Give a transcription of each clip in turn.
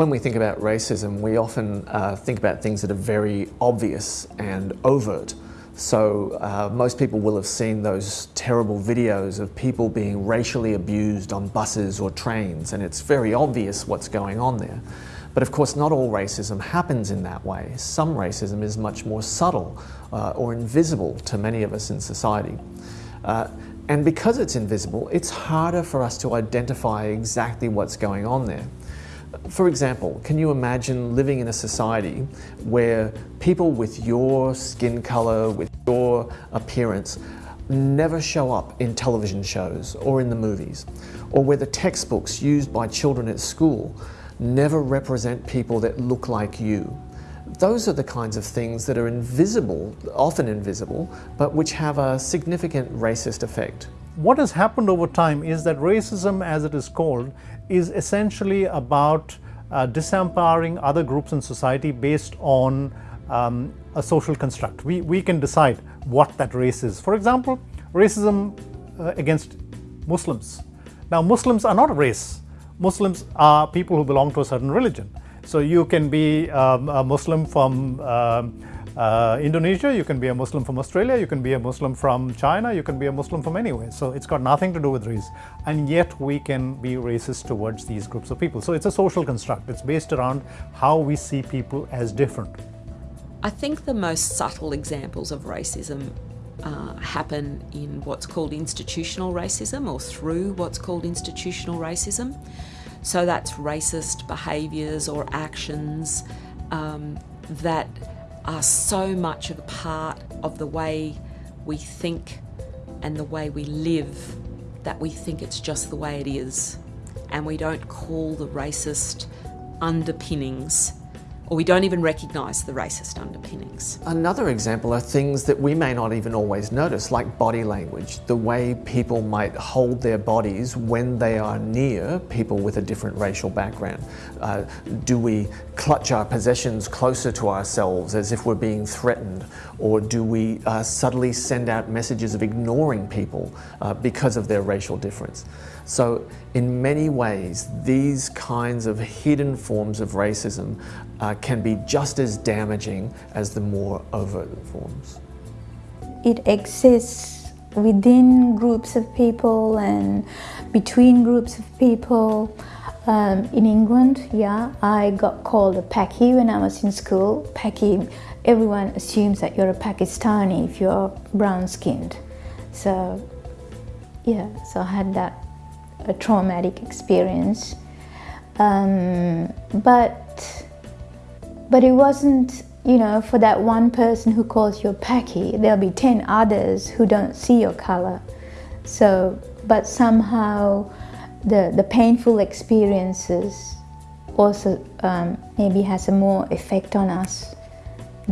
When we think about racism, we often uh, think about things that are very obvious and overt. So uh, most people will have seen those terrible videos of people being racially abused on buses or trains, and it's very obvious what's going on there. But of course, not all racism happens in that way. Some racism is much more subtle uh, or invisible to many of us in society. Uh, and because it's invisible, it's harder for us to identify exactly what's going on there. For example, can you imagine living in a society where people with your skin color, with your appearance, never show up in television shows or in the movies, or where the textbooks used by children at school never represent people that look like you? Those are the kinds of things that are invisible, often invisible, but which have a significant racist effect. What has happened over time is that racism, as it is called, is essentially about uh, disempowering other groups in society based on um, a social construct. We, we can decide what that race is. For example, racism uh, against Muslims. Now, Muslims are not a race. Muslims are people who belong to a certain religion. So you can be um, a Muslim from um, uh, Indonesia, you can be a Muslim from Australia, you can be a Muslim from China, you can be a Muslim from anywhere. So it's got nothing to do with race. And yet we can be racist towards these groups of people. So it's a social construct. It's based around how we see people as different. I think the most subtle examples of racism uh, happen in what's called institutional racism or through what's called institutional racism. So that's racist behaviours or actions um, that are so much of a part of the way we think and the way we live that we think it's just the way it is. And we don't call the racist underpinnings or we don't even recognise the racist underpinnings. Another example are things that we may not even always notice, like body language, the way people might hold their bodies when they are near people with a different racial background. Uh, do we clutch our possessions closer to ourselves as if we're being threatened, or do we uh, subtly send out messages of ignoring people uh, because of their racial difference? So in many ways, these kinds of hidden forms of racism uh, can be just as damaging as the more overt forms. It exists within groups of people and between groups of people. Um, in England, yeah, I got called a Paki when I was in school. Paki, everyone assumes that you're a Pakistani if you're brown skinned. So, yeah, so I had that a traumatic experience. Um, but, but it wasn't, you know, for that one person who calls you a Paki, there'll be 10 others who don't see your color. So, but somehow the, the painful experiences also um, maybe has a more effect on us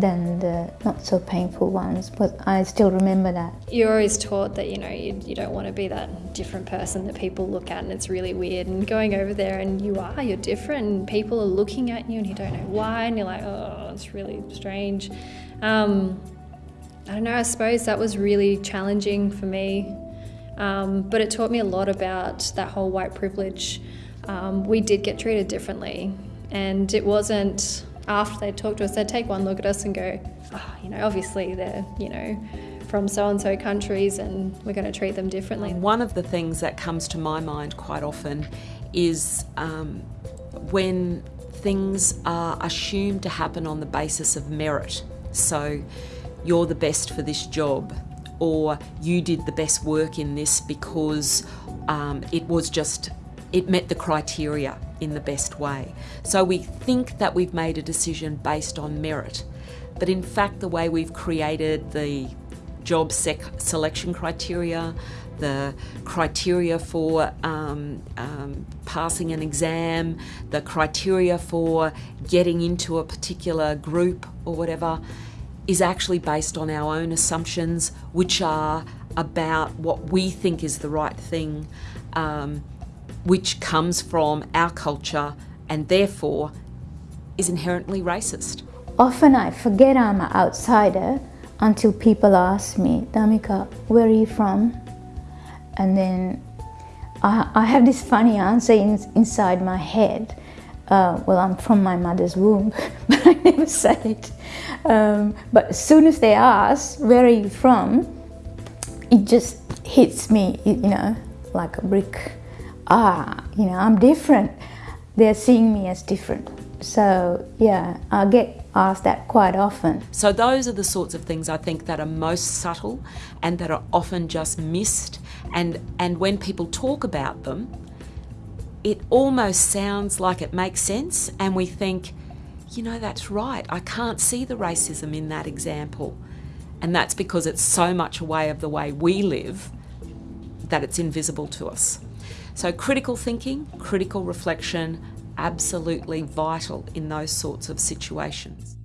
than the not so painful ones, but I still remember that. You're always taught that, you know, you, you don't want to be that different person that people look at and it's really weird. And going over there and you are, you're different and people are looking at you and you don't know why and you're like, oh, it's really strange. Um, I don't know, I suppose that was really challenging for me. Um, but it taught me a lot about that whole white privilege. Um, we did get treated differently and it wasn't after they talk to us, they'd take one look at us and go, oh, you know, obviously they're, you know, from so-and-so countries and we're going to treat them differently. One of the things that comes to my mind quite often is um, when things are assumed to happen on the basis of merit. So you're the best for this job or you did the best work in this because um, it was just it met the criteria in the best way. So we think that we've made a decision based on merit, but in fact, the way we've created the job selection criteria, the criteria for um, um, passing an exam, the criteria for getting into a particular group or whatever, is actually based on our own assumptions, which are about what we think is the right thing. Um, which comes from our culture and therefore is inherently racist. Often I forget I'm an outsider until people ask me, Damika, where are you from? And then I, I have this funny answer in, inside my head. uh, well, I'm from my mother's womb, but I never said it. Um, but as soon as they ask, where are you from? It just hits me, you know, like a brick. Ah, you know, I'm different. They're seeing me as different. So, yeah, I get asked that quite often. So, those are the sorts of things I think that are most subtle and that are often just missed. And, and when people talk about them, it almost sounds like it makes sense, and we think, you know, that's right, I can't see the racism in that example. And that's because it's so much a way of the way we live that it's invisible to us. So, critical thinking, critical reflection, absolutely vital in those sorts of situations.